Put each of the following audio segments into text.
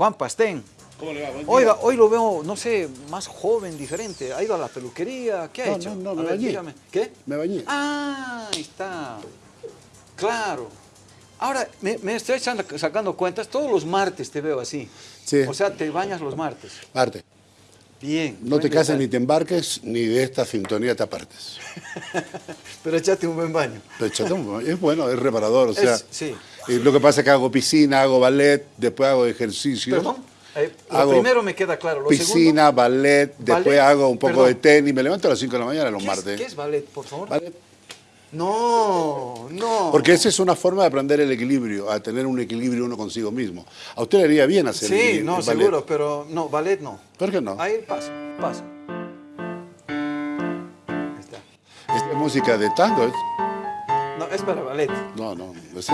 Juan Pastén. ¿Cómo le va? Buen día. Oiga, hoy lo veo, no sé, más joven, diferente. ¿Ha ido a la peluquería? ¿Qué ha No, hecho? no, no, A me ver, bañé. dígame. ¿Qué? Me bañé. Ah, ahí está. Claro. Ahora, me, me estoy echando- sacando cuentas, todos los martes te veo así. Sí. O sea, te bañas los martes. Parte. Bien. No te buen cases ni te embarques, ni de esta sintonía te apartes. Pero échate un buen baño. Pero échate un- es bueno, es reparador, o sea. Es- sí. Eh, lo que pasa es que hago piscina, hago ballet, después hago ejercicio. Perdón. eh, lo Hago primero me queda claro. Lo Piscina, segundo, ballet, después Ballet, hago un poco perdón. de tenis, me levanto a las 5 de la mañana los ¿qué es, martes. ¿qué es ballet, por favor? Ballet. No, no. Porque esa es una forma de aprender el equilibrio, a tener un equilibrio uno consigo mismo. A usted le haría bien hacer Sí, el- no, el ballet. seguro, pero no, ballet no. ¿Por qué no? Ahí pasa, pasa. Ahí está. Esta es música de tango. ¿es? No, es para ballet. No, no, ese,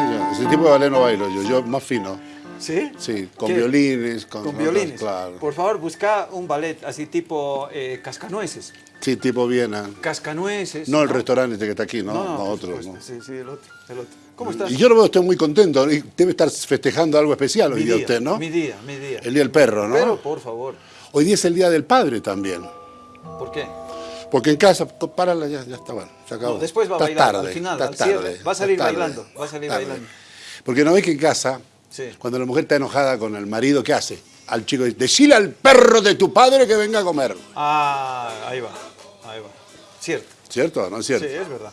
tipo de ballet no bailo yo, yo más fino. ¿Sí? Sí, con ¿Qué? violines, con, Con violines. Claro. Por favor, busca un ballet así tipo eh, cascanueces. Sí, tipo Viena. Cascanueces. No el restaurante este que está aquí, no, No, no, otro. no. Sí, sí, el otro, el otro. ¿Cómo estás? Y yo lo veo usted muy contento, debe estar festejando algo especial hoy día día, usted, ¿no? Mi día, mi día. El día del perro, ¿no? Pero, por favor, Hoy día es el día del padre también. ¿por qué? Porque en casa, párala, ya, ya está bueno, se acabó. No, después va a bailar, tarde, al final, al cierre, tarde, va a salir tarde, bailando, va a salir tarde. bailando. Porque no ve que en casa, Sí. cuando la mujer está enojada con el marido, ¿qué hace? Al chico dice, decile al perro de tu padre que venga a comer. Ah, ahí va, ahí va. Cierto. ¿Cierto no es cierto? Sí, es verdad.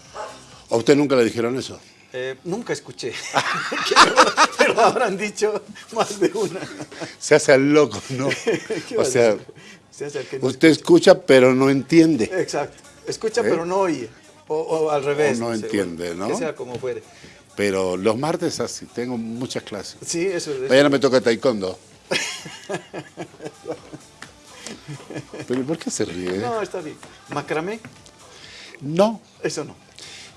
¿A usted nunca le dijeron eso? Eh, nunca escuché, pero habrán dicho más de una. Se hace al loco, ¿no? ¿Qué o sea? Se no usted escucha pero no entiende. Exacto. Escucha ¿Eh? pero no oye. O, o al revés. O no sé, entiende, bueno, ¿no? Que sea como fuere. Pero los martes así, tengo muchas clases. Sí, eso es. Mañana me toca taekwondo. ¿Pero ¿y por qué se ríe? No, está bien. Macramé, No, eso no.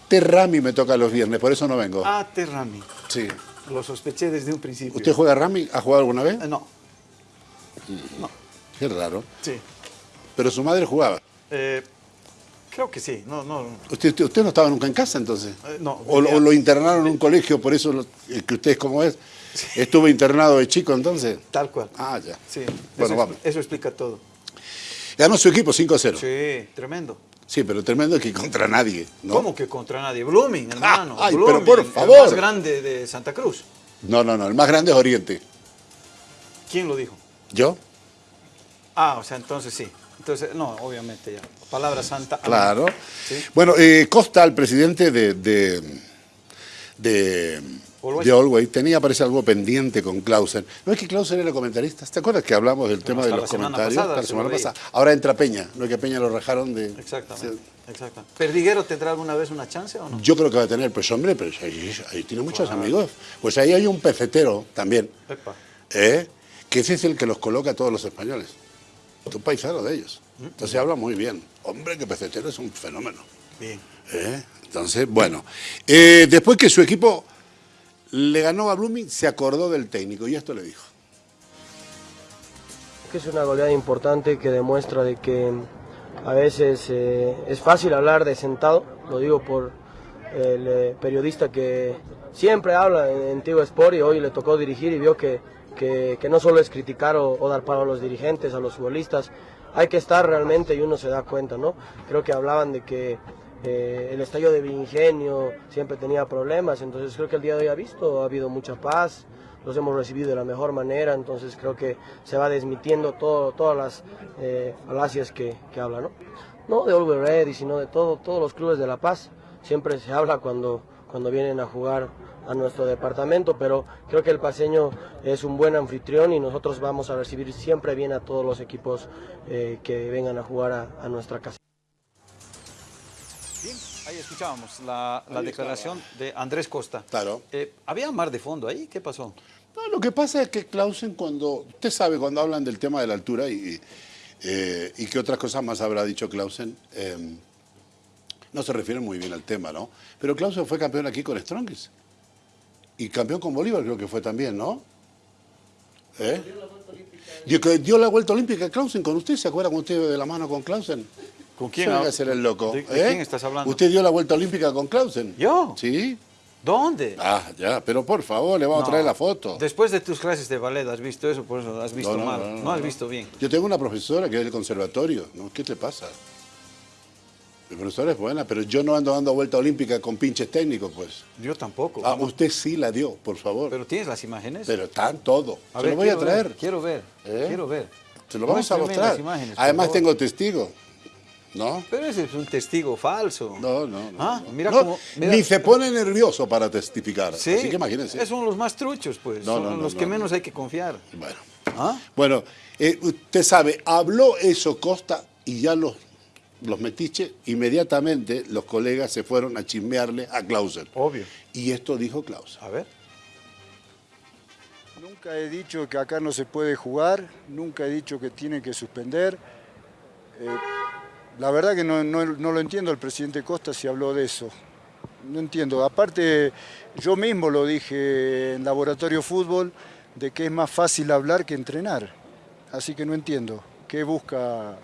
Terrami me toca los viernes, por eso no vengo. Ah, Terrami. Sí. Lo sospeché desde un principio. ¿Usted juega rami? ¿Ha jugado alguna vez? Eh, no, no, Qué raro. sí. Pero su madre jugaba. Eh, creo que sí. No, no. ¿Usted, usted, usted no estaba nunca en casa entonces? Eh, no, O, lo internaron en un colegio, por eso lo- eh, que usted es como es. ¿Estuvo internado de chico entonces? Tal cual. Ah, ya. Sí. Bueno, eso, vamos. eso explica todo. Ganó su equipo 5-0. Sí. Sí, tremendo. pero tremendo que contra nadie. ¿no? ¿Cómo que contra nadie? Blooming, hermano. ay, pero Blooming, El más grande de Santa Cruz. No, no, no. El más grande es Oriente. ¿Quién lo dijo? ¿Yo? Ah, o sea, entonces sí. Entonces, no, obviamente ya. Palabra santa. Claro. Sí. Bueno, eh, Costa, el presidente de, de, de, de tenía, parece, algo pendiente con Clausen. ¿No es que Clausen era comentarista? ¿Te acuerdas que hablamos del tema de los la comentarios? pasada la se semana pasada. Ahora entra Peña. ¿No es que Peña lo rajaron de...? Exactamente. exactamente. ¿Perdiguero tendrá alguna vez una chance o no? Yo creo que va a tener, pues hombre, pero ahí, ahí tiene muchos amigos. Pues ahí hay un pecetero también. ¿eh? que ese es el que los coloca a todos los españoles. Un paisano de ellos. Entonces habla muy bien. Hombre, que pecetero es un fenómeno. Bien. ¿eh? Entonces, bueno. Eh, después que su equipo le ganó a Blooming, se acordó del técnico y esto le dijo. es una goleada importante que demuestra de que a veces eh, es fácil hablar de sentado, lo digo por el eh, periodista que siempre habla en, en Tigo Sport y hoy le tocó dirigir y vio que, que- no solo es criticar o, dar palo a los dirigentes, a los futbolistas, hay que estar realmente y uno se da cuenta, ¿no? Creo que hablaban de que eh, el estadio de Ingenio siempre tenía problemas, entonces creo que el día de hoy ha visto, ha habido mucha paz, los hemos recibido de la mejor manera, entonces creo que se va desmitiendo todo, todas las eh, falacias que, que habla, ¿no? No de Always Ready, sino de todo, todos los clubes de La Paz. Siempre se habla cuando, cuando vienen a jugar a nuestro departamento, pero creo que el paseño es un buen anfitrión y nosotros vamos a recibir siempre bien a todos los equipos eh, que vengan a jugar a, a nuestra casa. Bien, ahí escuchábamos la, la declaración de Andrés Costa. Claro. Eh, ¿Había mar de fondo ahí? ¿Qué pasó? No, lo que pasa es que Clausen cuando, usted sabe, cuando hablan del tema de la altura y, eh, y qué otras cosas más habrá dicho Clausen, eh, no se refieren muy bien al tema, ¿no? Pero Clausen fue campeón aquí con Strongest. Y campeón con Bolívar creo que fue también, ¿no? ¿Eh? Dio, que dio la vuelta olímpica Clausen con usted, ¿se acuerda cuando usted iba de la mano con Clausen? ¿Con quién a hacer el loco. ¿De- de ¿eh? quién estás hablando? ¿Usted dio la vuelta olímpica con Clausen? ¿Yo? Sí. ¿Dónde? Ah, ya, pero por favor, le vamos No. a traer la foto. Después de tus clases de ballet, ¿has visto eso? Por eso has visto No, no, mal. no, No, no, has no. visto bien. Yo tengo una profesora que es del conservatorio, ¿no? ¿Qué te pasa? Mi profesora es buena, pero yo no ando dando vuelta olímpica con pinches técnicos, pues. Yo tampoco. Ah, usted sí la dio, por favor. Pero, Pero tienes las imágenes. están todo. A Se ver, lo voy a traer. ver, quiero ver. ¿Eh? Quiero ver. Se lo vamos a mostrar. imágenes, Además tengo testigo. ¿No? Pero ese es un testigo falso. No, no, no. Ah, mira No, cómo. mira- Ni se pone nervioso para testificar. Sí, Así que imagínense. Esos son los más truchos, pues. No, son los que no. menos hay que confiar. Bueno. ¿Ah? Bueno, eh, usted sabe, habló eso Costa y ya los, los metiches, inmediatamente los colegas se fueron a chismearle a Clausen. Obvio. Y esto dijo Clausen. A ver. Nunca he dicho que acá no se puede jugar, nunca he dicho que tienen que suspender. Eh, la verdad que no, no- no lo entiendo el presidente Costa si habló de eso. No entiendo. Aparte, yo mismo lo dije en Laboratorio Fútbol, de que es más fácil hablar que entrenar. Así que no entiendo. ¿Qué busca?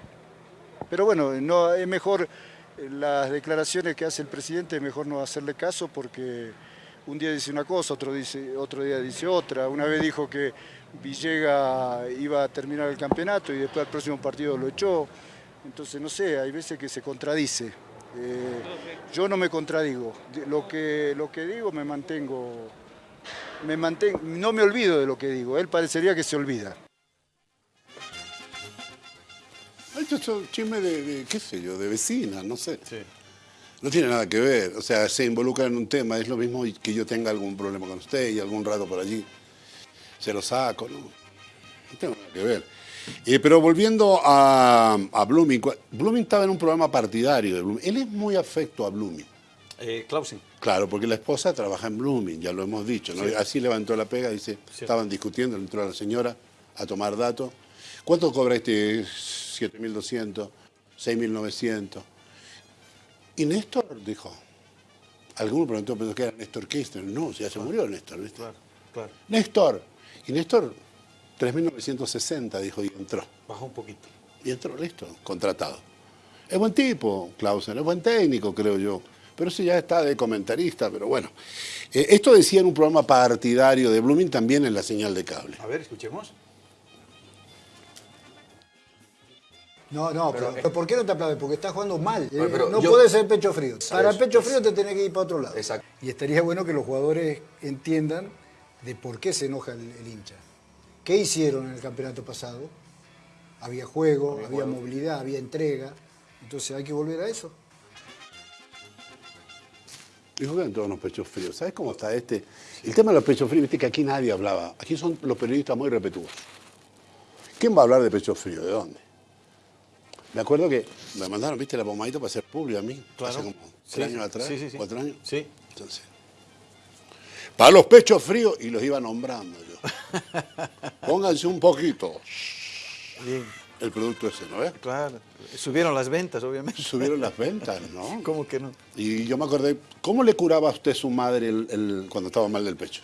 Pero bueno, no, es mejor eh, las declaraciones que hace el presidente, es mejor no hacerle caso porque un día dice una cosa, otro, dice, otro día dice otra. Una vez dijo que Villega iba a terminar el campeonato y después al próximo partido lo echó. Entonces, no sé, hay veces que se contradice. Eh, yo no me contradigo. Lo que, lo que digo me mantengo, me mantengo, no me olvido de lo que digo. Él parecería que se olvida. Esto es un chisme de, de, qué sé yo, de vecina, no sé. Sí. No tiene nada que ver. O sea, se involucra en un tema. Es lo mismo que yo tenga algún problema con usted y algún rato por allí. Se lo saco, ¿no? No tengo nada que ver. Eh, pero volviendo a, a Blooming, Blooming estaba en un programa partidario de Blooming. Él es muy afecto a Blooming. Eh, Clausen. Claro, porque la esposa trabaja en Blooming, ya lo hemos dicho, ¿no? Sí. Así levantó la pega, dice, Cierto. estaban discutiendo, entró la señora a tomar datos. ¿Cuánto cobra este 7.200, 6.900? Y Néstor dijo, alguno preguntó, pensó que era Néstor Kirchner. No, ya se murió Néstor, ¿viste? Claro, claro. Néstor. Y Néstor, 3.960, dijo, y entró. Bajó un poquito. Y entró, listo, contratado. Es buen tipo, Clausen, es buen técnico, creo yo. Pero sí ya está de comentarista, pero bueno. Eh, esto decía en un programa partidario de Blooming también en la señal de cable. A ver, escuchemos. No, no, pero, pero ¿por qué no te aplaudes? Porque estás jugando mal. Pero- pero no yo- puede ser pecho frío. Para Eso, pecho frío te tenés que ir para otro lado. Exacto. Y estaría bueno que los jugadores entiendan de por qué se enoja el, el hincha. ¿Qué hicieron en el campeonato pasado? Había juego, había, movilidad, había entrega. Entonces hay que volver a eso. Dijo que eran todos unos pechos fríos. ¿Sabes cómo está este? El tema de los pechos fríos, viste que aquí nadie hablaba. Aquí son los periodistas muy respetuosos. ¿Quién va a hablar de pechos fríos? ¿De dónde? Me acuerdo que me mandaron, viste, la pomadita para hacer público a mí. Claro. Hace como Sí, tres años atrás, sí, sí, sí. cuatro años. Sí. Entonces, para los pechos fríos, y los iba nombrando yo. Pónganse un poquito. Bien, El producto ese, ¿no ves? claro. Subieron las ventas, obviamente. Subieron las ventas, ¿no? ¿Cómo que no? Y yo me acordé, ¿cómo le curaba a usted su madre el- el- cuando estaba mal del pecho?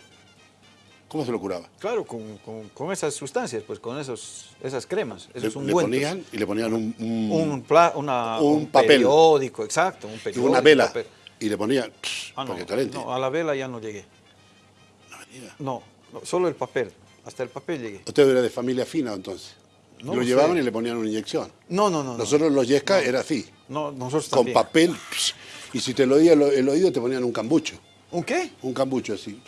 ¿Cómo se lo curaba? Claro, con, con- con esas sustancias, pues con esos, esas cremas, Le, esos le ungüentos. ponían y le ponían un, un- un, pla- una- un un papel. periódico, exacto, un y periódico. una vela papel. y le ponían Ah, no, porque caliente. no, a la vela ya no llegué. No. No, solo el papel. Hasta el papel llegué. Usted era de familia fina entonces. No lo lo llevaban sé. y le ponían una inyección. No, no, no. no. Nosotros los yesca era así, No, nosotros con también. papel. Y si te lo oía el oído te ponían un cambucho. ¿Un qué? Un cambucho así.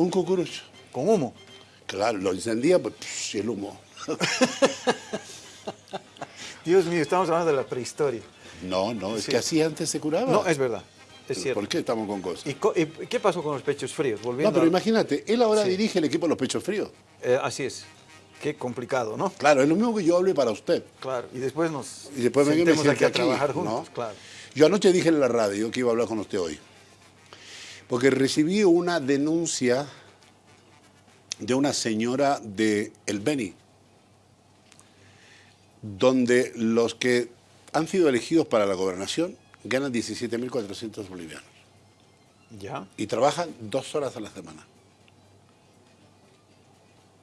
Un cucurucho. Con humo. Claro, lo encendía pues, y el humo. Dios mío, estamos hablando de la prehistoria. No, no, es Sí. que así antes se curaba. No, es verdad. Es cierto. ¿Por qué estamos con cosas? ¿Y, co- y qué pasó con los pechos fríos? Volviendo No, pero a- imagínate, él ahora Sí. dirige el equipo de los pechos fríos. Eh, así es. Qué complicado, ¿no? Claro, es lo mismo que yo hable para usted. Claro. Y después nos Y después me sentemos aquí a trabajar juntos. ¿no? Claro. Yo anoche dije en la radio que iba a hablar con usted hoy. Porque recibí una denuncia de una señora de El Beni, donde los que han sido elegidos para la gobernación ganan 17.400 bolivianos Ya. y trabajan dos horas a la semana.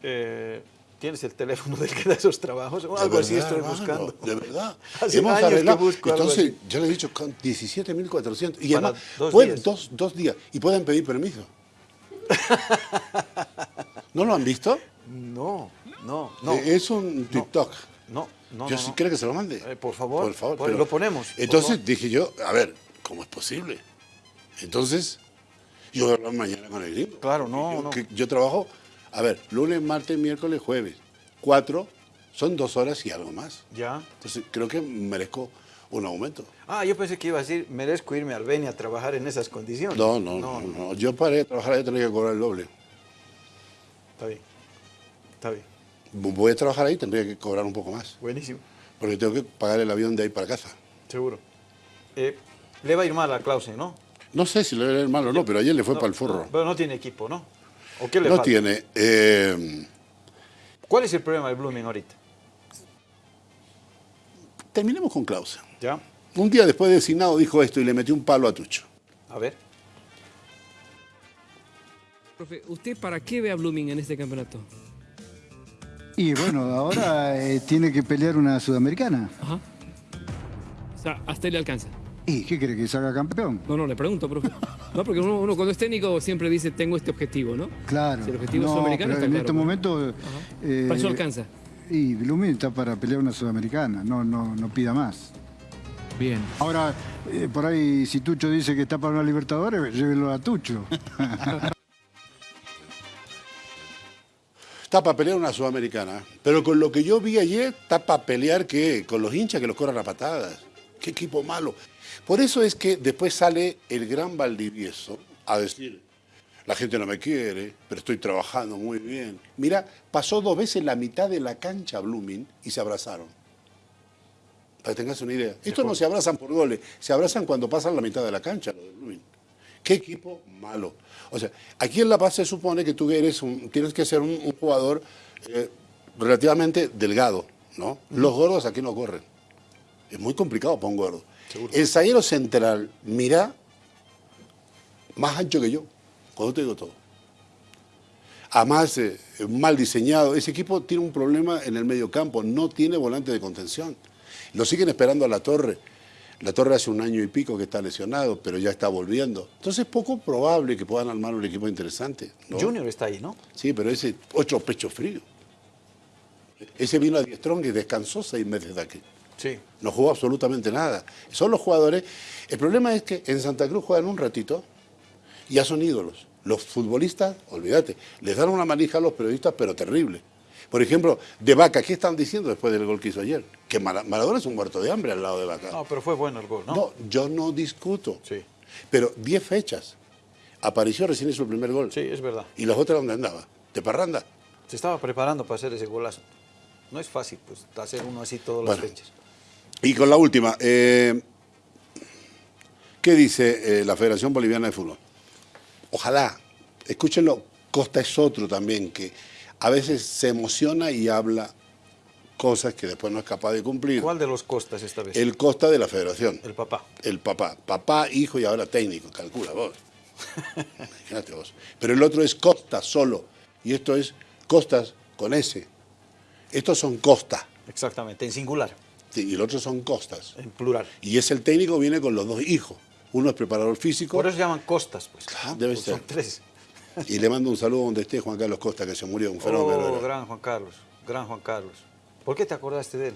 Eh, ¿Tienes el teléfono del que da esos trabajos? O algo así estoy buscando. De verdad. Hace Hemos años que busco algo Entonces, así. yo le he dicho con 17.400. Y Para además, dos pueden- días. dos, dos días. Y pueden pedir permiso. ¿No lo han visto? No, no, no. Eh, Es un TikTok. no, no, yo no, sí no. quiero que se lo mande. Eh, por favor, Por favor. pues lo ponemos, por Entonces favor. dije yo, a ver, ¿cómo es posible? Entonces, yo voy a hablar mañana con el gringo. Claro, no, yo, no. que yo trabajo, a ver, lunes, martes, miércoles, jueves. Cuatro, son dos horas y algo más. Ya. Entonces, creo que merezco un aumento. Ah, yo pensé que iba a decir, merezco irme a Albania a trabajar en esas condiciones. No, no, no. no. Yo paré de trabajar, ahí tendría que cobrar el doble. Está bien. Está bien. Voy a trabajar ahí, tendría que cobrar un poco más. Buenísimo. Porque tengo que pagar el avión de ahí para casa. Seguro. Eh, le va a ir mal a Clausen, ¿no? No sé si le va a ir mal o no, pero ayer le fue No, para el forro. no, pero no tiene equipo, ¿no? ¿O qué le No falta? tiene. eh, ¿Cuál es el problema del Blooming ahorita? terminemos con Clausen. ¿Ya? Un día después de designado dijo esto y le metió un palo a Tucho. A ver. Profe, ¿usted para qué ve a Blooming en este campeonato? Y bueno, ahora eh, tiene que pelear una sudamericana. Ajá. O sea, hasta le alcanza. ¿Y qué cree que salga campeón? No, no, le pregunto, profe. No, porque uno, uno cuando es técnico siempre dice, tengo este objetivo, ¿no? Claro. Si el objetivo no, sudamericano está en claro, este momento... eh, Para eso alcanza. Y Blooming está para pelear una sudamericana, no, no, no pida más. Bien. Ahora, eh, por ahí, si Tucho dice que está para una Libertadores, llévelo a Tucho. Está para pelear una sudamericana. Pero con lo que yo vi ayer, está para pelear ¿qué? con los hinchas que los corran a patadas. Qué equipo malo. Por eso es que después sale el gran Valdivieso a decir, la gente no me quiere, pero estoy trabajando muy bien. Mira, pasó dos veces la mitad de la cancha Blooming y se abrazaron. Para que tengas una idea. Estos no se abrazan por goles, se abrazan cuando pasan la mitad de la cancha, de Blooming. ¿Qué equipo malo? O sea, aquí en La Paz se supone que tú eres un- tienes que ser un, un jugador eh, relativamente delgado, ¿no? Los gordos aquí no corren. Es muy complicado para un gordo. El zaguero central, mira, más ancho que yo, cuando te digo todo. Además, eh, mal diseñado. Ese equipo tiene un problema en el medio campo, no tiene volante de contención. Lo siguen esperando a la torre. La torre hace un año y pico que está lesionado, pero ya está volviendo. Entonces es poco probable que puedan armar un equipo interesante. ¿no? Junior está ahí, ¿no? Sí, pero ese ocho pecho frío. Ese vino a Diestrón y descansó seis meses de aquí. Sí. No jugó absolutamente nada. Son los jugadores. El problema es que en Santa Cruz juegan un ratito y ya son ídolos. Los futbolistas, olvídate, les dan una manija a los periodistas, pero terrible. Por ejemplo, de Vaca, ¿qué están diciendo después del gol que hizo ayer? Que Mara- Maradona es un muerto de hambre al lado de Vaca. No, pero fue bueno el gol, ¿no? No, yo no discuto. Sí. Pero 10 fechas. Apareció recién el primer gol. Sí, es verdad. ¿Y las otras dónde andaba? ¿De parranda? Se estaba preparando para hacer ese golazo. No es fácil, pues, hacer uno así todas las Bueno. fechas. Y con la última, eh, ¿qué dice eh, la Federación Boliviana de Fútbol? Ojalá, escúchenlo, Costa es otro también, que a veces se emociona y habla cosas que después no es capaz de cumplir. ¿Cuál de los costas esta vez? El Costa de la Federación. El papá. El papá. Papá, hijo y ahora técnico, calcula vos. Imagínate vos. Pero el otro es Costa solo. Y esto es Costas con S. Estos son Costa. Exactamente, en singular, y el otro son Costas. en plural. Y es el técnico, viene con los dos hijos. Uno es preparador físico. Por eso se llaman costas, pues. Claro, debe Pues ser. Son tres. Y le mando un saludo donde esté Juan Carlos Costa, que se murió, un fenómeno. Oh, gran Juan Carlos, gran Juan Carlos. ¿Por qué te acordaste de él?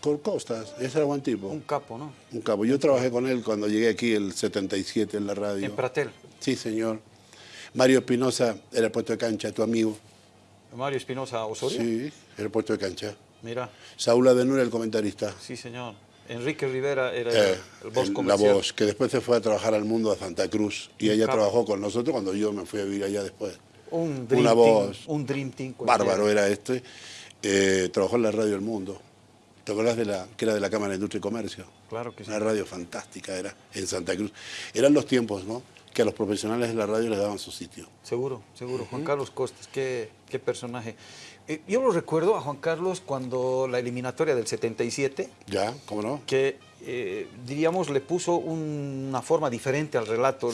Con Costas, ese era buen tipo. Un capo, ¿no? Un capo. Yo trabajé con él cuando llegué aquí el 77 en la radio. En Pratel. Sí, señor. Mario Espinosa era el puesto de cancha, tu amigo. Mario Espinosa Osorio. Sí, era el puesto de cancha. Mira, Saúl Adenura, el comentarista. sí, señor. Enrique Rivera era Eh, el voz el- la voz, que después se fue a trabajar al mundo a Santa Cruz. Y ella trabajó con nosotros cuando yo me fui a vivir allá después. Un dream Una team, voz. Un dream team. Bárbaro era este. Eh, trabajó en la radio El Mundo. ¿Te acordás de la, que era de la Cámara de Industria y Comercio? Claro que sí. Una radio fantástica era, en Santa Cruz. Eran los tiempos, ¿no? Que a los profesionales de la radio les daban su sitio. Seguro, seguro. Juan Carlos Costas, qué, qué personaje. Eh, yo lo recuerdo a Juan Carlos cuando la eliminatoria del 77, ¿Ya? ¿Cómo no? que eh, diríamos, le puso una forma diferente al relato,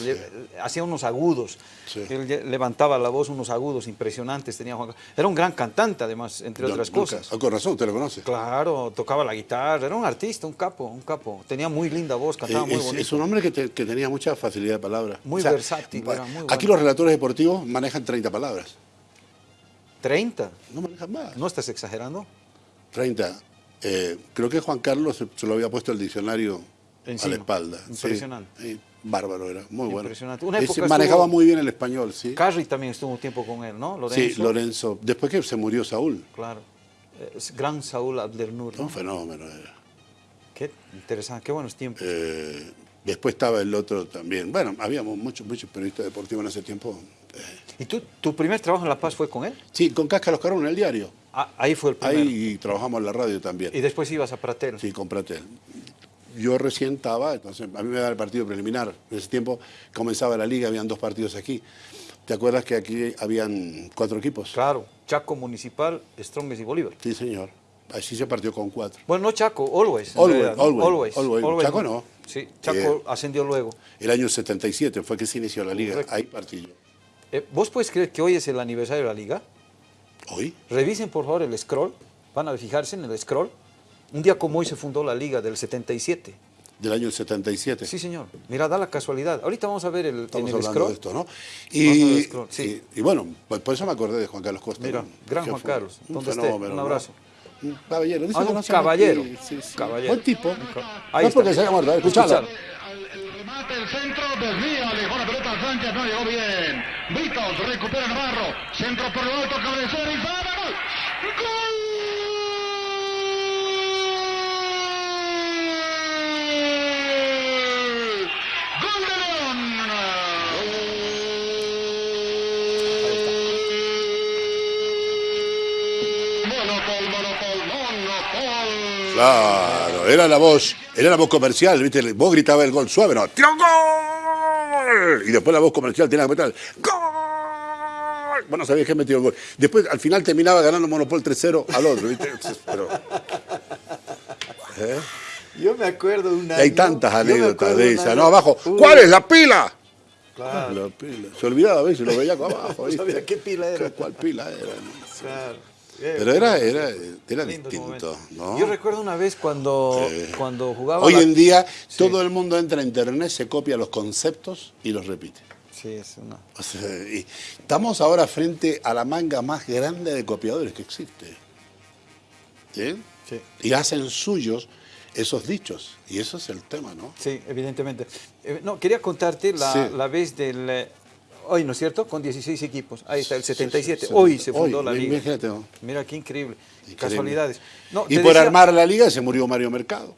hacía unos agudos, Sí. él levantaba la voz, unos agudos impresionantes tenía Juan Carlos. Era un gran cantante además, entre Don otras cosas. Ah, con razón, usted lo conoce. Claro, tocaba la guitarra, era un artista, un capo, un capo. Tenía muy linda voz, cantaba Eh, muy es, bonito. es un hombre que, te- que tenía mucha facilidad de palabra. Muy versátil, pa- era muy Aquí bueno. los relatores deportivos manejan 30 palabras. 30, No manejan más. ¿no estás exagerando? 30. Eh, creo que Juan Carlos se, se lo había puesto el diccionario Encima. a la espalda. Impresionante. Sí, bárbaro era, muy bueno. Impresionante. Una época manejaba muy bien el español, sí. Carri también estuvo un tiempo con él, ¿no? Lorenzo. Sí, Lorenzo. Después que se murió Saúl. Claro. Eh, gran Saúl Abdelnur. ¿no? Un fenómeno era. Qué interesante, qué buenos tiempos. Eh, después estaba el otro también. Bueno, habíamos muchos, muchos periodistas deportivos en ese tiempo. ¿Y tú, tu primer trabajo en La Paz fue con él? sí, con Casca Los Carros en el diario. Ah, ahí fue el primero. Ahí trabajamos en la radio también. Y después ibas a Pratel. Sí, con Pratel. Yo recién estaba, entonces a mí me daba el partido preliminar. En ese tiempo comenzaba la liga, habían dos partidos aquí. ¿Te acuerdas que aquí habían cuatro equipos? Claro, Chaco Municipal, Strongest y Bolívar. Sí, señor. Así se partió con cuatro. Bueno, no Chaco, Always. Always. Always, Always. Chaco no. Sí, Chaco Eh, ascendió luego. El año 77 fue que se inició la liga. Correcto. Ahí partí yo. Eh, ¿Vos puedes creer que hoy es el aniversario de la liga? ¿Hoy? Revisen por favor el scroll, van a fijarse en el scroll. Un día como hoy se fundó la liga del 77. Del año 77. Sí, señor. Mira, da la casualidad. Ahorita vamos a ver el, Estamos en el hablando scroll. de esto, ¿no? Y, scroll, sí. y, y bueno, pues por eso me acordé de Juan Carlos Costa. Mira, gran Juan Carlos, un donde esté, fenómeno, un ¿no? abrazo. Un caballero. dice Ah, que un no caballero. aquí. Sí, sí. Caballero. Buen tipo. Ahí no está. porque se haya muerto. Escuchalo. El el centro, desvía, dejó la pelota a Sánchez, no llegó bien. Britos recupera Navarro, centro por lo alto, cabecera y gol. ¡Gol! Claro, era la voz, era la voz comercial, ¿viste? Vos gritabas el gol suave, ¿no? ¡Tiro gol! Y después la voz comercial tenía que meter ¡Gol! Bueno, sabías que metió el gol. Después, al final, terminaba ganando Monopol 3-0 al otro, ¿viste? Pero, ¿eh? Yo me acuerdo de una. Hay tantas anécdotas de esas, ¿no? Abajo, ¿cuál es la pila? Claro. La pila. Se olvidaba a veces, lo veía abajo. Sabía qué pila era. ¿Cuál pila era? Claro. Pero era, era, era distinto. Yo recuerdo una vez cuando, Eh, cuando jugaba. Hoy en día Sí. todo el mundo entra a internet, se copia los conceptos y los repite. Sí, es una. O sea, y estamos ahora frente a la manga más grande de copiadores que existe. ¿Sí? Sí. Y hacen suyos esos dichos. Y eso es el tema, ¿no? Sí, evidentemente. Eh, no, quería contarte la, Sí. la vez del. Hoy, ¿no es cierto? Con 16 equipos. Ahí está, el 77. Sí, hoy se fundó Hoy, la liga. imagínate. Mira qué increíble. Increíble. Casualidades. No, Y por decía- armar la liga se murió Mario Mercado.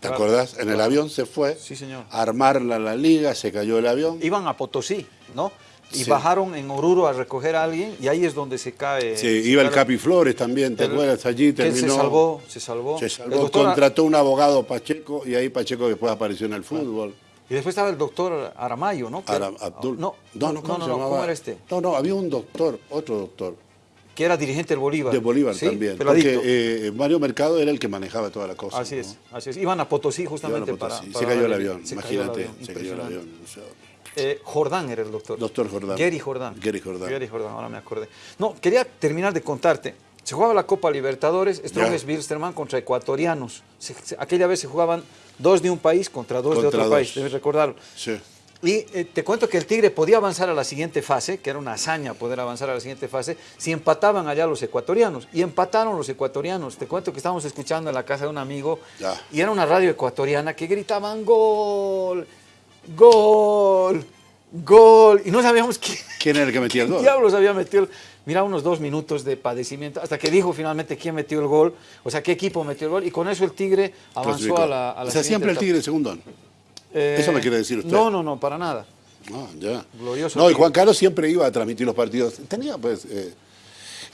¿Te Claro, acuerdas? En el avión se fue Sí, señor. a armar la, liga, se cayó el avión. Iban a Potosí, ¿no? Y Sí. bajaron en Oruro a recoger a alguien y ahí es donde se cae. Sí, se iba el Capi Flores también, ¿te el- acuerdas? Allí él terminó. se salvó, se salvó. Se salvó, doctor- contrató un abogado Pacheco y ahí Pacheco después apareció en el fútbol. Y después estaba el doctor Aramayo, ¿no? Abdul. No, no, no, ¿cómo no, se no, llamaba? ¿cómo era este? No, no, había un doctor, otro doctor, Que era dirigente del Bolívar. de Bolívar Sí, también. peladito. Porque eh, Mario Mercado era el que manejaba toda la cosa. Así es, así es. Iban a Potosí a justamente Potosí. para, Se cayó el avión, se cayó el imagínate, avión, se cayó el avión. Eh, Jordán era el doctor. Doctor Jordán. Gary Jordán. Gary Jordán. Gary Jordán, ahora me acordé. No, quería terminar de contarte. Se jugaba la Copa Libertadores, Strongest Wilstermann contra ecuatorianos. Se- se- aquella vez se jugaban dos de un país contra dos de otro dos. país, debes recordarlo. Sí. Y eh, te cuento que el Tigre podía avanzar a la siguiente fase, que era una hazaña poder avanzar a la siguiente fase, si empataban allá los ecuatorianos. Y empataron los ecuatorianos. Te cuento que estábamos escuchando en la casa de un amigo Ya. y era una radio ecuatoriana que gritaban gol, gol, gol. Y no sabíamos quién, ¿Quién era el que metía el gol? diablos había metido el... Mira, unos dos minutos de padecimiento, hasta que dijo finalmente quién metió el gol, o sea, qué equipo metió el gol, y con eso el Tigre avanzó a la, a la o sea, siempre el. Tigre segundón. Eh, Eso me quiere decir usted. No, no, no, para nada. Ah, ya. Glorioso No, y. Juan Carlos siempre iba a transmitir los partidos. Tenía, pues, eh,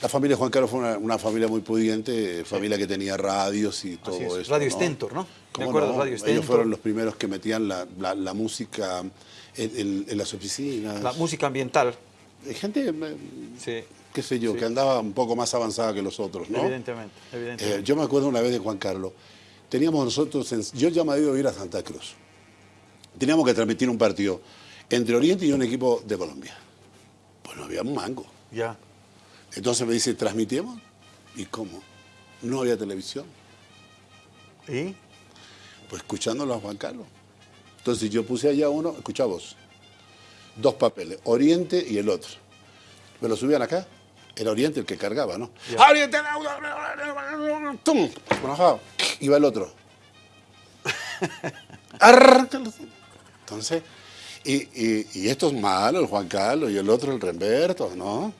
la familia de Juan Carlos fue una, una familia muy pudiente, eh, familia que tenía radios y todo Así es. eso. Radio ¿no? Stentor, ¿no? ¿Cómo Me acuerdo, no? Radio Ellos Stentor. fueron los primeros que metían la, la- la música en, en- en las oficinas. La música ambiental, Hay Gente, sí, qué sé yo, Sí. que andaba un poco más avanzada que los otros, ¿no? evidentemente, evidentemente. Eh, yo me acuerdo una vez de Juan Carlos, teníamos nosotros, en- yo ya me había ido a ir a Santa Cruz. Teníamos que transmitir un partido entre Oriente y un equipo de Colombia. Pues no había un mango. Ya. Entonces me dice, ¿transmitimos? ¿Y cómo? No había televisión. ¿Y? Pues escuchándolo a Juan Carlos. Entonces yo puse allá uno, escucha vos, dos papeles, Oriente y el otro. Me lo subían acá, era Oriente el que cargaba, ¿no? Oriente, ¡tum! Iba el otro. Entonces, y, y, y esto es malo, el Juan Carlos, y el otro el Remberto, ¿no?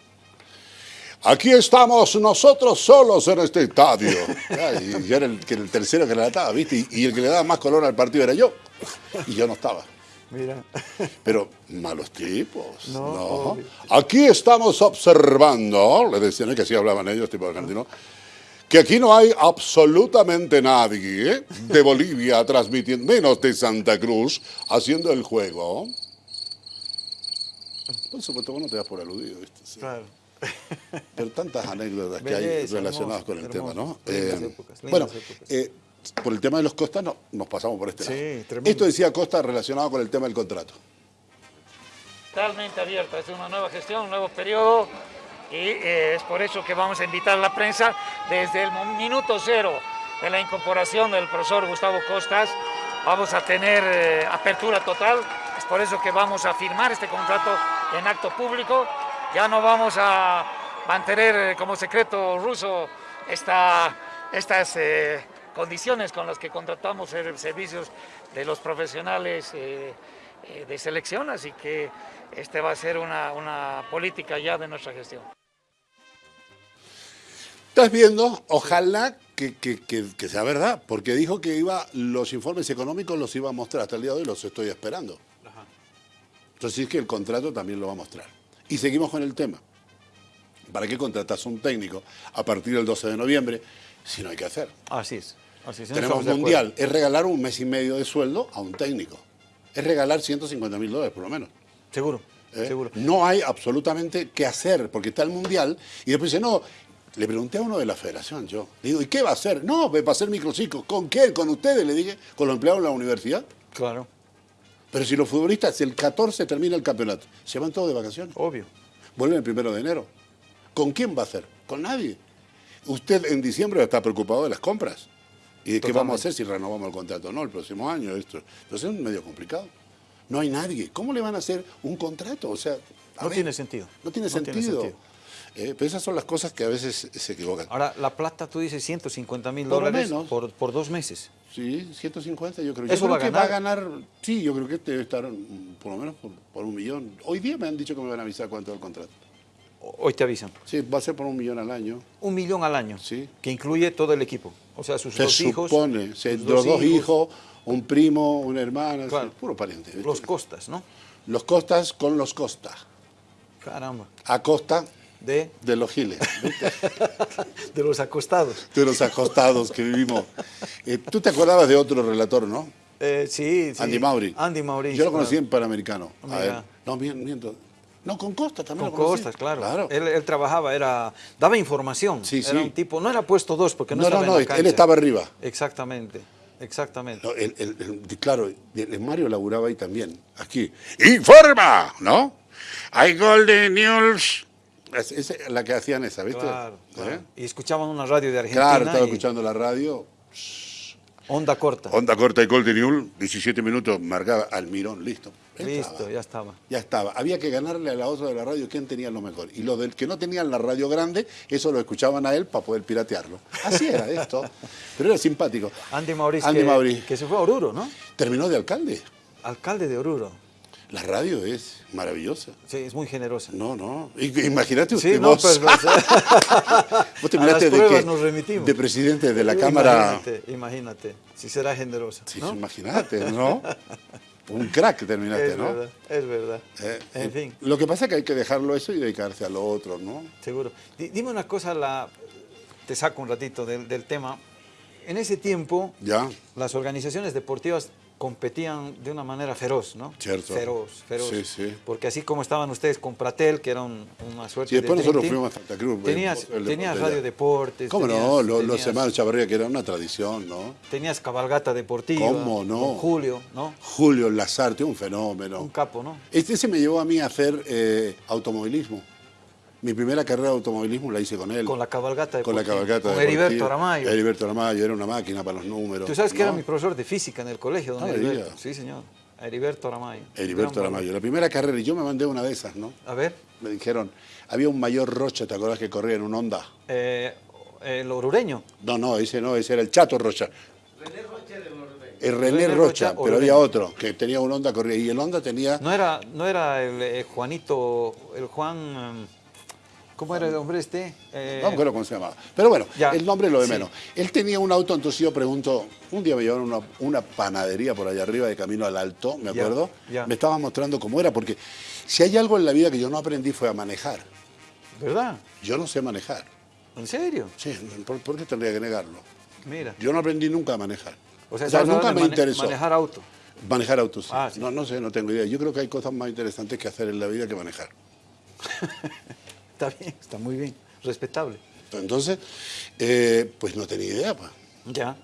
Aquí estamos nosotros solos en este estadio. Y yo era el, tercero que relataba, ¿viste? Y, y el que le daba más color al partido era yo. Y yo no estaba. Mira. Pero malos tipos. No. Aquí estamos observando, le decían ¿eh? que así hablaban ellos, tipo argentino, que aquí no hay absolutamente nadie de Bolivia transmitiendo, menos de Santa Cruz, haciendo el juego. Por supuesto, vos no te das por aludido, ¿viste? Sí. Claro. Pero tantas anécdotas que hay Belleza, relacionadas hermoso, con el tema. ¿no? Eh, bueno, eh, por el tema de los Costas no, nos pasamos por este Sí, lado. tremendo. Esto decía Costa relacionado con el tema del contrato. totalmente abierta, es una nueva gestión, un nuevo periodo y eh, es por eso que vamos a invitar a la prensa desde el minuto cero de la incorporación del profesor Gustavo Costas. Vamos a tener eh, apertura total, es por eso que vamos a firmar este contrato en acto público. Ya no vamos a mantener eh, como secreto ruso esta, estas eh, condiciones con las que contratamos ser- servicios de los profesionales eh, eh, de selección, así que este va a ser una, una política ya de nuestra gestión. ¿Estás viendo? Ojalá que, que- que- que sea verdad, porque dijo que iba los informes económicos los iba a mostrar. Hasta el día de hoy los estoy esperando. Entonces es que el contrato también lo va a mostrar. Y seguimos con el tema. ¿Para qué contratas un técnico a partir del 12 de noviembre si no hay que hacer? Así es. Así Tenemos mundial. Es regalar un mes y medio de sueldo a un técnico. Es regalar 150 mil dólares por lo menos. Seguro. ¿eh? Seguro. No hay absolutamente qué hacer, porque está el Mundial, y después dice, no, le pregunté a uno de la federación, yo, le digo, ¿y qué va a hacer? No, va a hacer microciclos. ¿Con qué? ¿Con ustedes? Le dije, con los empleados de la universidad. Claro. Pero si los futbolistas, el 14 termina el campeonato, se van todos de vacaciones, Obvio. vuelven el primero de enero. ¿Con quién va a hacer? Con nadie. Usted en diciembre está preocupado de las compras. ¿Y de qué vamos a hacer si renovamos el contrato? No, el próximo año, esto. Entonces es medio complicado. No hay nadie. ¿Cómo le van a hacer un contrato? O sea, No ver, tiene sentido. No tiene No tiene sentido. Eh, pero esas son las cosas que a veces se equivocan. Ahora, la plata, tú dices 150 mil dólares menos. por, por dos meses. Sí, 150 yo creo. ¿Eso yo creo va a que ganar? va a ganar, sí, yo creo que debe estar mm, por lo menos por, por un millón. Hoy día me han dicho que me van a avisar cuánto es el contrato. Hoy te avisan. Sí, va a ser por un millón al año. Un millón al año. Sí. Que incluye todo el equipo. O sea, sus Se dos hijos. supone, sus dos hijos, un primo, una hermana, Claro. puro pariente. ¿viste? Los costas, ¿no? Los costas con los costa. Caramba. A costa De, de los giles, ¿viste? de los acostados. de los acostados que vivimos. Eh, Tú te acordabas de otro relator, ¿no? Eh, sí, sí. Andy Mauri. Andy Mauricio. Yo lo conocí en Panamericano. A ver. No, mien- miento. No, con Costa también Con lo. Costas, claro. Claro. Él, él trabajaba, era, daba información. Sí, era sí. un tipo, no era puesto dos porque no, No, no, estaba no, en la él estaba arriba. Exactamente, exactamente. No, el- el- el- claro, Mario laburaba ahí también. Aquí. ¡Informa! ¿No? Hay Golden News. Es, es la que hacían esa, ¿viste? Claro, claro. ¿Eh? Y escuchaban una radio de Argentina. Claro, estaba y escuchando la radio. Onda corta. Onda corta y Golden News, 17 minutos, marcaba Almirón, listo. Listo, estaba. ya estaba. Ya estaba. Había que ganarle a la otra de la radio quién tenía lo mejor. Y los del que no tenían la radio grande, eso lo escuchaban a él para poder piratearlo. Así era esto. Pero era simpático. Andy Mauricio, Andy que, que se fue a Oruro, ¿no? Terminó de alcalde. Alcalde de Oruro. La radio es maravillosa. Sí, es muy generosa. No, no. Imagínate usted Sí, no, vos. pues, pues, vos las de nos remitimos. De presidente de la Cámara. Imagínate, imagínate, si será generosa. Sí, ¿no? imagínate, ¿no? Un crack terminaste, es ¿no? verdad, es verdad. Eh, en eh, fin, Lo que pasa es que hay que dejarlo eso y dedicarse a lo otro, ¿no? seguro. Di- dime una cosa, la, te saco un ratito del, del tema. En ese tiempo, Ya. las organizaciones deportivas competían de una manera feroz, ¿no? Cierto. Feroz, feroz. Sí, sí. Porque así como estaban ustedes con Pratel, que era un- una suerte Sí, después de nosotros fuimos a Santa Cruz. Tenías, el. Radio Deportes. ¿Cómo tenías- no? Los, los tenías- hermanos Chavarría, que era una tradición, ¿no? Tenías cabalgata deportiva. ¿Cómo no? con Julio, ¿no? Julio Lazarte, un fenómeno. Un capo, ¿no? Este se me llevó a mí a hacer eh, automovilismo. Mi primera carrera de automovilismo la hice con él. Con la cabalgata Con la cabalgata Con. Heriberto Aramayo. Heriberto Aramayo, era una máquina para los números. Tú sabes que ¿no? era mi profesor de física en el colegio, don Ah, me Heriberto. Sí, señor. Heriberto Aramayo. Heriberto Aramayo. La primera carrera, y yo me mandé una de esas, ¿no? A ver, Me dijeron, había un mayor Rocha, ¿te acordás que corría en un Honda? eh, el orureño. No, no, ese no, ese era el Chato Rocha. El René, René Rocha, Rocha, pero Orureño. había otro que tenía un Honda corría y el Honda tenía No era, no era el eh, Juanito, el Juan. ¿Cómo era el hombre este? Eh, No me acuerdo cómo se llamaba. Pero bueno, Ya, el nombre es lo de sí. menos. Él tenía un auto, entonces yo pregunto, un día me llevaron una, una panadería por allá arriba de camino al alto, me acuerdo. ya. Me estaba mostrando cómo era, porque si hay algo en la vida que yo no aprendí fue a manejar. ¿Verdad? Yo no sé manejar. ¿En serio? Sí, ¿por, por qué tendría que negarlo? Mira. Yo no aprendí nunca a manejar. O sea, O sea, nunca me mane- interesó. Manejar auto. Manejar autos. sí. Ah, sí. No, no sé, no tengo idea. Yo creo que hay cosas más interesantes que hacer en la vida que manejar. Está bien, está muy bien. Respetable. Entonces, eh, pues no tenía idea. Pues. Ya.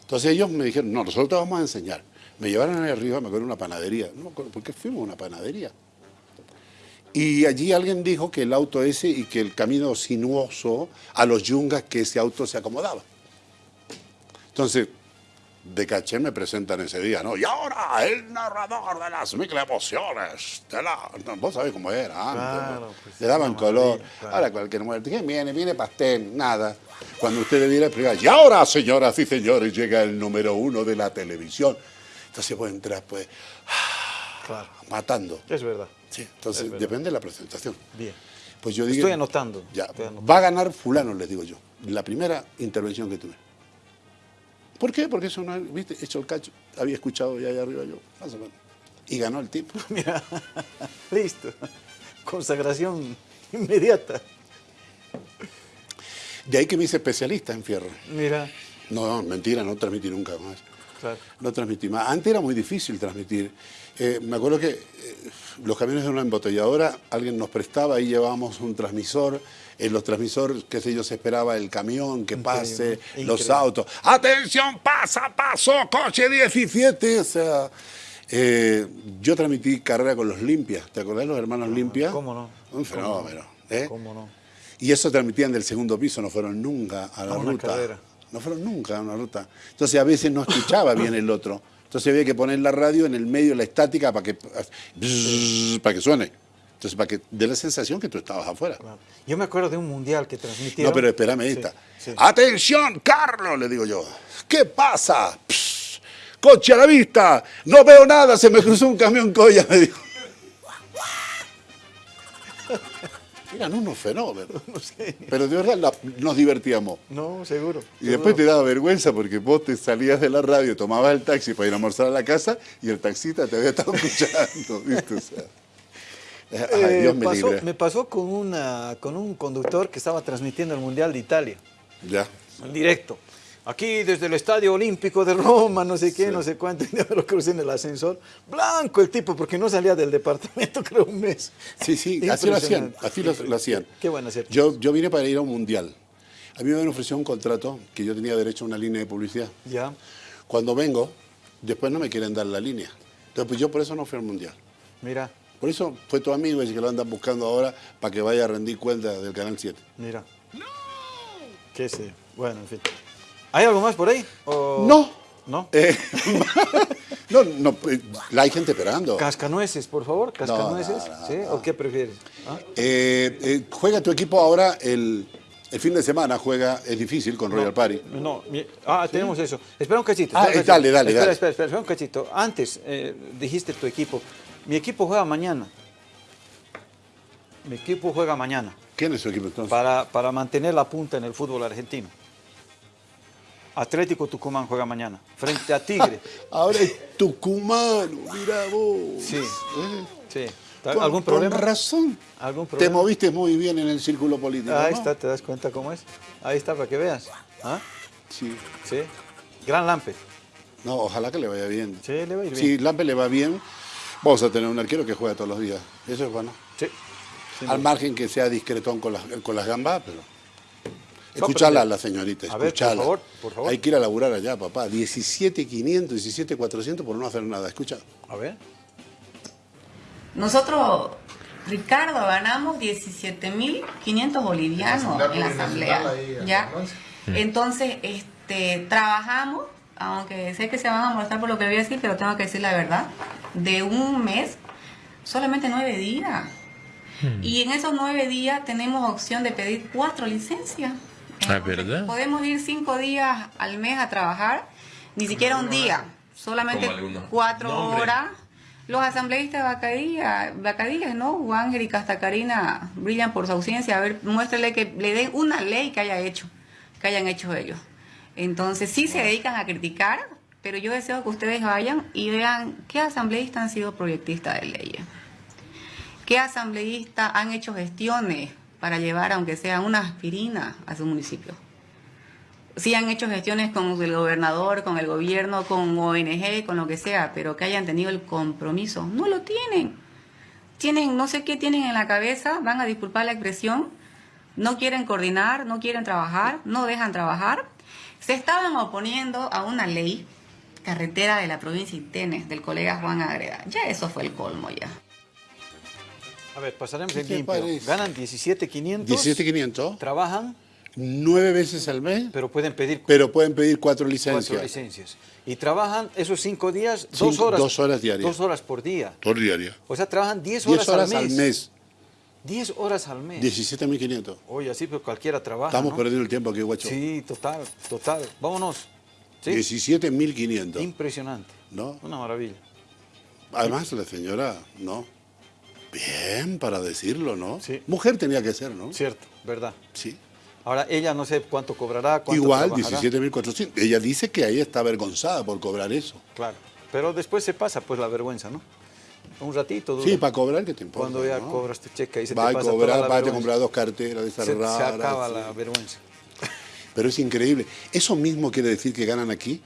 Entonces ellos me dijeron, no, nosotros te vamos a enseñar. Me llevaron ahí arriba, me acuerdo, una panadería. No me acuerdo por qué fuimos a una panadería. Y allí alguien dijo que el auto ese y que el camino sinuoso a los yungas que ese auto se acomodaba. Entonces, de caché me presentan ese día, ¿no? Y ahora el narrador de las mil emociones. de la-". No, vos sabés cómo era antes. Pues, Le daban color. claro. Ahora cualquier muerte. ¿Quién viene? Viene pastel, nada. Cuando usted le diera privar, y ahora, señoras y señores, llega el número uno de la televisión. Entonces vos entras, pues, Claro. matando. Es verdad. Sí, entonces verdad. depende de la presentación. Bien. Pues yo digo, Estoy anotando. Ya, Estoy anotando. va a ganar fulano, les digo yo. La primera intervención que tuve. ¿Por qué? Porque eso no, viste, hecho el cacho. Había escuchado ya allá arriba yo, más o menos. Y ganó el tipo. Mira. Listo. Consagración inmediata. De ahí que me hice especialista en fierro. Mira. No, no, mentira, no transmití nunca más. Claro. No transmití más. Antes era muy difícil transmitir. Eh, me acuerdo que eh, los camiones de una embotelladora, alguien nos prestaba, ahí llevábamos un transmisor. En los transmisores, qué sé yo, se esperaba el camión que pase, Increíble, los increíble. autos. ¡Atención, pasa, pasó, coche 17! O sea, eh, yo transmití carrera con los Limpias. ¿Te acordás de los hermanos Limpia? Ah, ¿cómo no? Un fenómeno. ¿eh? ¿Cómo no? Y eso transmitían del segundo piso, no fueron nunca a la A ruta. carrera. No fueron nunca a una ruta. Entonces a veces no escuchaba bien el otro. Entonces había que poner la radio en el medio de la estática para que, para que suene. Entonces para que dé la sensación que tú estabas afuera. Yo me acuerdo de un mundial que transmitieron. No, pero espérame esta. sí. ¡Atención, Carlos! Le digo yo. ¿Qué pasa? Pss, coche a la vista. No veo nada, se me cruzó un camión colla, me dijo. Eran unos fenómenos. Pero de verdad la- nos divertíamos. No, seguro. Y después te daba vergüenza porque vos te salías de la radio, tomabas el taxi para ir a almorzar a la casa y el taxista te había estado escuchando. ¿viste? O sea, ay, Eh, Dios me pasó- libre. me pasó con, una, con un conductor que estaba transmitiendo el Mundial de Italia, Ya. en directo. Aquí desde el Estadio Olímpico de Roma, no sé qué, no sé cuánto, y lo crucé en el ascensor. Blanco el tipo, porque no salía del departamento, creo, un mes. Sí, sí, así lo hacían. Así lo, lo hacían. Qué bueno hacer. Yo, yo vine para ir a un mundial. A mí me ofrecido un contrato que yo tenía derecho a una línea de publicidad. Ya. Cuando vengo, después no me quieren dar la línea. Entonces, pues yo por eso no fui al mundial. Mira, Por eso fue tu amigo ese que lo andan buscando ahora para que vaya a rendir cuenta del Canal 7. mira. ¡No! ¿Qué sé? Bueno, en fin. ¿Hay algo más por ahí? ¿O- No. ¿No? Eh, no, no, eh, la hay gente esperando. Cascanueces, por favor, cascanueces. no, no, ¿Sí? no. ¿O qué prefieres? ¿Ah? Eh, eh, juega tu equipo ahora el, el fin de semana, juega, es difícil con Royal Party. No, ah, tenemos eso. Espera un cachito. Ah, espera un cachito. dale, dale, espera, dale. Espera, espera, espera un cachito. Antes dijiste tu equipo. Mi equipo juega mañana. Mi equipo juega mañana ¿Quién es su equipo entonces? para, para mantener la punta en el fútbol argentino. Atlético Tucumán juega mañana frente a Tigre. Ahora es tucumano, mira vos. Sí, Eh, sí. con- ¿Algún problema? Con razón. ¿Algún Te problema? moviste muy bien en el círculo político. Ahí ¿no? está, ¿te das cuenta cómo es? Ahí está, para que veas. ¿Ah? Sí. Sí. Gran Lampe. No, ojalá que le vaya bien. Sí, le va a ir Si Lampe le va bien, vamos a tener un arquero que juega todos los días. Eso es bueno. Sí. Al margen que sea discretón con las, con las gambas, pero... Escuchala a la señorita, A ver, por escuchala. favor, por favor. Hay que ir a laburar allá, papá. 17.500, 17.400 por no hacer nada. Escucha. A ver. Nosotros, Ricardo, ganamos 17.500 bolivianos en la asamblea. ¿ya? Entonces, este, trabajamos, aunque sé que se van a molestar por lo que voy a decir, pero tengo que decir la verdad, de un mes, solamente nueve días. Y en esos nueve días tenemos opción de pedir cuatro licencias. Ah, ¿verdad? Podemos ir cinco días al mes a trabajar, ni siquiera un día, solamente cuatro horas. Los asambleístas de Bacadilla, Bacadillas, ¿no? Juan y hasta Karina brillan por su ausencia. A ver, muéstrele que le den una ley que haya hecho, que hayan hecho ellos. Entonces, sí se dedican a criticar, pero yo deseo que ustedes vayan y vean qué asambleístas han sido proyectistas de leyes. ¿Qué asambleístas han hecho gestiones para llevar, aunque sea una aspirina, a su municipio? Sí han hecho gestiones con el gobernador, con el gobierno, con ONG, con lo que sea, pero que hayan tenido el compromiso. No lo tienen. Tienen, no sé qué tienen en la cabeza, van a disculpar la expresión, no quieren coordinar, no quieren trabajar, no dejan trabajar. Se estaban oponiendo a una ley, carretera de la provincia de Itenes, del colega Juan Agreda. Ya eso fue el colmo ya. A ver, pasaremos ¿Qué en te limpio. parece? Ganan 17.500. 17.500, Trabajan, nueve veces al mes, pero pueden pedir pero pueden pedir cuatro licencias. cuatro licencias. Y trabajan esos cinco días, Cinco- dos horas. dos horas diarias. Dos horas por día. Por diario. O sea, trabajan 10 10 horas, horas al al mes. mes. 10 horas al mes. 17.500. Oye, así pues cualquiera trabaja. Estamos ¿no? perdiendo el tiempo aquí, guacho. Sí, total, total. Vámonos. Sí. 17.500. Impresionante. ¿No? Una maravilla. Además, la señora, ¿no? Bien para decirlo, ¿no? Sí. Mujer tenía que ser, ¿no? Cierto, verdad. Sí. Ahora, ella no sé cuánto cobrará, cuánto Igual, trabajará. 17.400. Ella dice que ahí está avergonzada por cobrar eso. Claro. Pero después se pasa pues la vergüenza, ¿no? Un ratito dura. Sí, para cobrar, ¿qué te importa? Cuando ya no? cobras tu cheque y se Va te pasa toda cobrar, la va a vergüenza. comprar dos carteras de esas se, acaba sí. la vergüenza. Pero es increíble. ¿Eso mismo quiere decir que ganan aquí?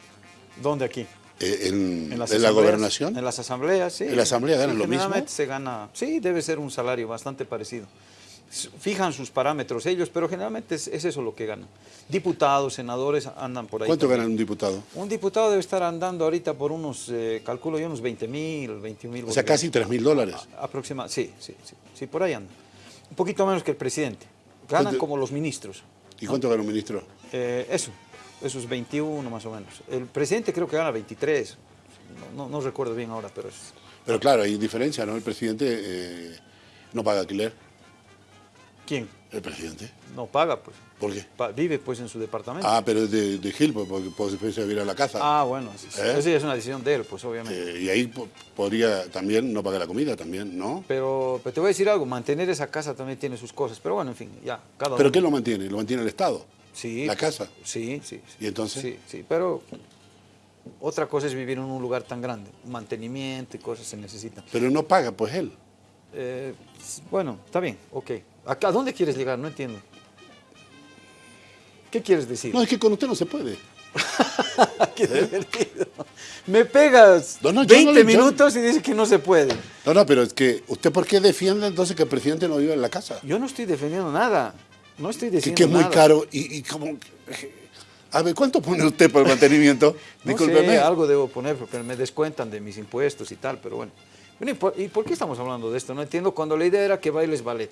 ¿Dónde aquí? Eh, en, En las en la gobernación. En las asambleas, sí. ¿En la asamblea ganan Sí, lo mismo? generalmente se gana, sí, debe ser un salario bastante parecido. Fijan sus parámetros ellos, pero generalmente es, es eso lo que ganan. Diputados, senadores andan por ahí. ¿Cuánto también. gana un diputado? Un diputado debe estar andando ahorita por unos, eh, calculo yo, unos 20 mil, 21 mil. O sea, casi 3 mil dólares. Aproximadamente, sí, sí, sí, sí, por ahí anda. Un poquito menos que el presidente. Ganan ¿Cuánto- como los ministros. ¿Y cuánto gana un ministro? Eh, eso, esos 21 más o menos. El presidente creo que gana 23. No, no- no recuerdo bien ahora, pero es... Pero claro, hay diferencia, ¿no? El presidente eh, no paga alquiler. ¿Quién? El presidente. No paga, pues. ¿Por qué? Pa- vive pues en su departamento. Ah, pero es de, de Gil, pues, porque puede vivir a la casa. Ah, bueno. ¿Eh? Esa es una decisión de él, pues obviamente. Eh, y ahí po- podría también no pagar la comida, también, ¿no? Pero, pero te voy a decir algo, mantener esa casa también tiene sus cosas. Pero bueno, en fin, ya, cada ¿Pero uno. qué lo mantiene? ¿Lo mantiene el Estado? Sí. ¿La casa? Sí, sí, sí. ¿Y entonces? Sí, sí, pero otra cosa es vivir en un lugar tan grande. Mantenimiento y cosas se necesitan. Pero no paga, pues él. Eh, bueno, está bien, ok. ¿A, a dónde quieres llegar? No entiendo. ¿Qué quieres decir? No, es que con usted no se puede. Qué divertido. Me pegas No, no, yo 20 no le- yo- minutos y dices que no se puede. No, no, pero es que, ¿usted por qué defiende entonces que el presidente no vive en la casa? Yo no estoy defendiendo nada. No estoy Que, diciendo que es muy nada. caro y, y como... A ver, ¿cuánto pone usted por el mantenimiento? No Discúlpeme. sé, algo debo poner porque me descuentan de mis impuestos y tal, pero bueno. Bueno, ¿y por, y por qué estamos hablando de esto? No entiendo cuando la idea era que bailes ballet,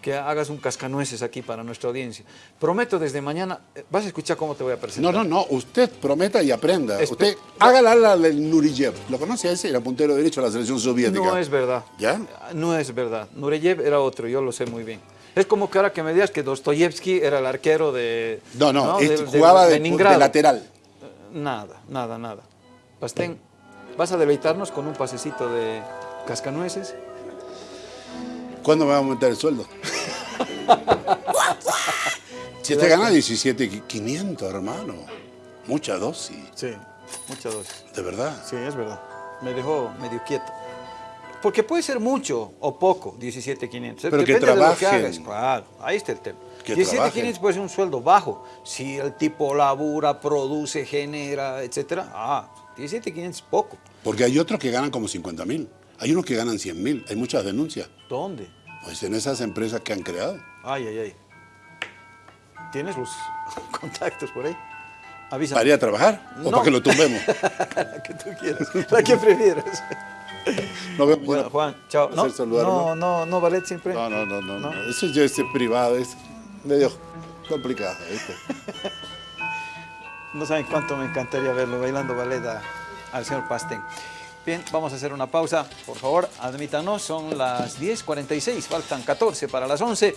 que hagas un cascanueces aquí para nuestra audiencia. Prometo desde mañana, eh, vas a escuchar cómo te voy a presentar. No, no, no, usted prometa y aprenda. Espe- usted haga la ala del Nuriyev. ¿Lo conoce ese? Era puntero derecho de la selección soviética. No es verdad. ¿Ya? No es verdad. Nureyev era otro, yo lo sé muy bien. Es como que ahora que me digas que Dostoyevsky era el arquero de... No, no, este jugaba de, de lateral. Nada, nada, nada. Pastén, ¿vas a deleitarnos con un pasecito de cascanueces? ¿Cuándo me va a aumentar el sueldo? si usted gana 17.500, hermano. Mucha dosis, Sí, muchas dosis. de verdad. Sí, es verdad. Me dejó medio quieto. Porque puede ser mucho o poco, 17,500. Pero que Depende de lo trabajen. hagas. Claro, ahí está el tema. Que 17,500 puede ser un sueldo bajo. Si el tipo labura, produce, genera, etcétera, ah, 17.500 es poco. Porque hay otros que ganan como 50 mil. Hay unos que ganan 100 mil. Hay muchas denuncias. ¿Dónde? Pues en esas empresas que han creado. Ay, ay, ay. ¿Tienes los contactos por ahí? Avísame. ¿Para ir a trabajar? ¿O No. para que lo tumbemos? La que tú quieras, la que prefieras. Nos vemos. Bueno, Juan, chao. No, no, no, no, ballet siempre. No, no, no, no, no. Eso ya es privado, es medio complicado, ¿viste? No saben cuánto me encantaría verlo bailando ballet a- al señor Pastén. Bien, vamos a hacer una pausa. Por favor, admítanos, son las 10.46, faltan 14 para las 11.